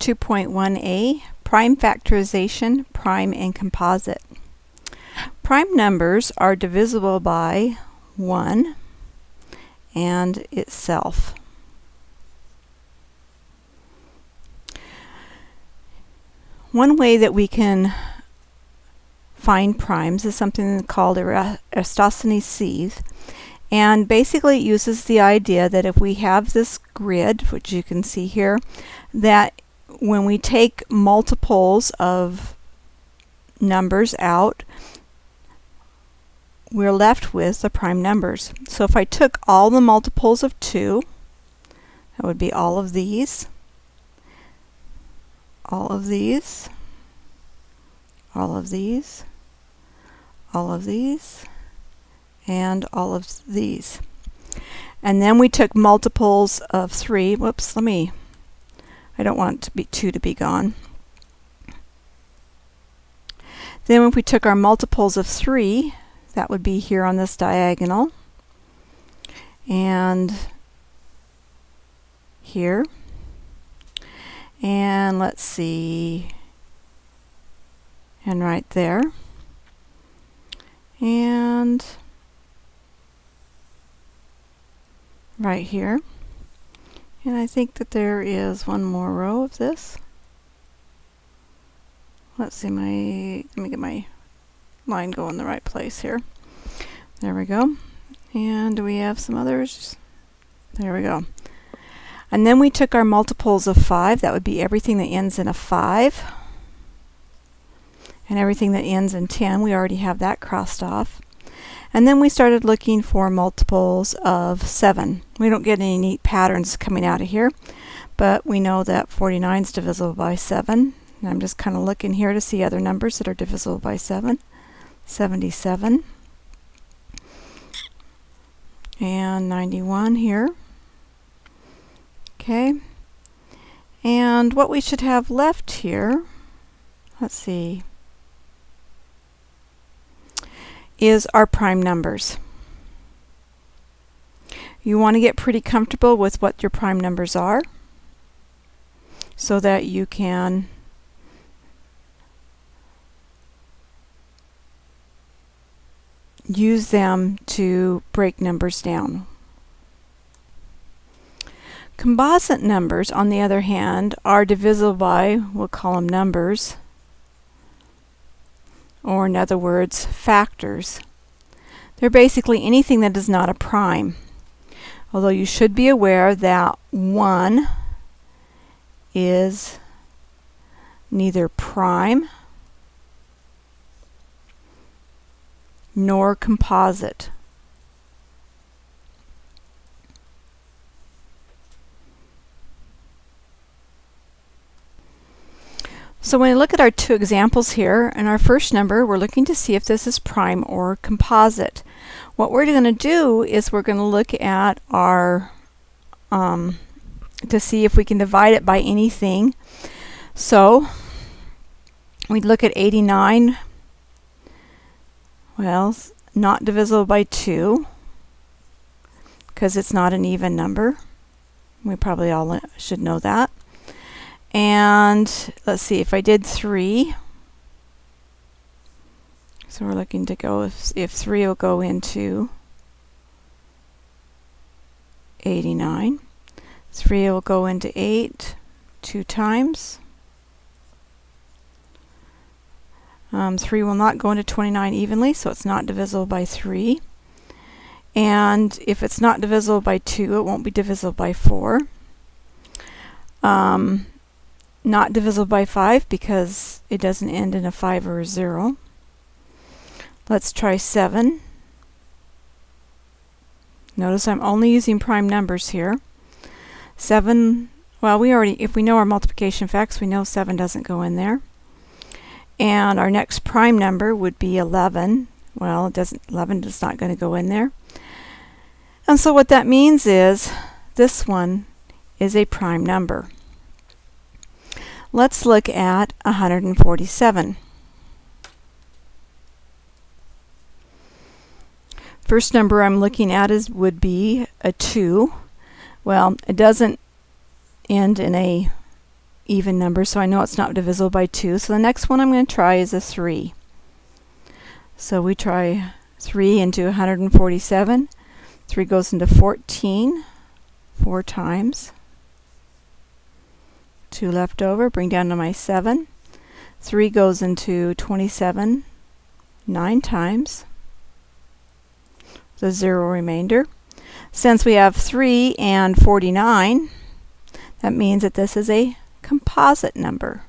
2.1a, Prime Factorization, Prime and Composite. Prime numbers are divisible by 1 and itself. One way that we can find primes is something called Eratosthenes sieve. And basically it uses the idea that if we have this grid, which you can see here, that when we take multiples of numbers out, we're left with the prime numbers. So if I took all the multiples of 2, that would be all of these, all of these, all of these, all of these, and all of these. And then we took multiples of 3. Whoops, let me, I don't want to be 2 to be gone. Then if we took our multiples of 3, that would be here on this diagonal. And here. And let's see, and right there. And right here. And I think that there is one more row of this. Let's see my, let me get my line go in the right place here. There we go. And we have some others? There we go. And then we took our multiples of 5. That would be everything that ends in a 5. And everything that ends in 10. We already have that crossed off. And then we started looking for multiples of 7. We don't get any neat patterns coming out of here, but we know that 49 is divisible by 7. And I'm just kind of looking here to see other numbers that are divisible by 7. 77 and 91 here. Okay. And what we should have left here, let's see, is our prime numbers. You want to get pretty comfortable with what your prime numbers are so that you can use them to break numbers down. Composite numbers, on the other hand, are divisible by, we'll call them numbers, or in other words, factors. They're basically anything that is not a prime. Although you should be aware that 1 is neither prime nor composite. So when we look at our two examples here, in our first number, we're looking to see if this is prime or composite. What we're going to do is we're going to look at our, um, to see if we can divide it by anything. So we'd look at 89, well, not divisible by 2, because it's not an even number. We probably all should know that. And let's see, if I did 3, so we're looking to go, if, if 3 will go into 89. 3 will go into 8 two times. Um, 3 will not go into 29 evenly, so it's not divisible by 3. And if it's not divisible by 2, it won't be divisible by 4. Um, not divisible by 5 because it doesn't end in a 5 or a 0. Let's try 7. Notice I'm only using prime numbers here. 7, well we already, if we know our multiplication facts, we know 7 doesn't go in there. And our next prime number would be 11. Well, it doesn't, 11 is not going to go in there. And so what that means is this one is a prime number. Let's look at 147. First number I'm looking at is would be a 2. Well, it doesn't end in a even number, so I know it's not divisible by 2. So the next one I'm going to try is a 3. So we try 3 into 147. 3 goes into 14 four times. 2 left over, bring down to my 7. 3 goes into 27 9 times. The 0 remainder. Since we have 3 and 49, that means that this is a composite number.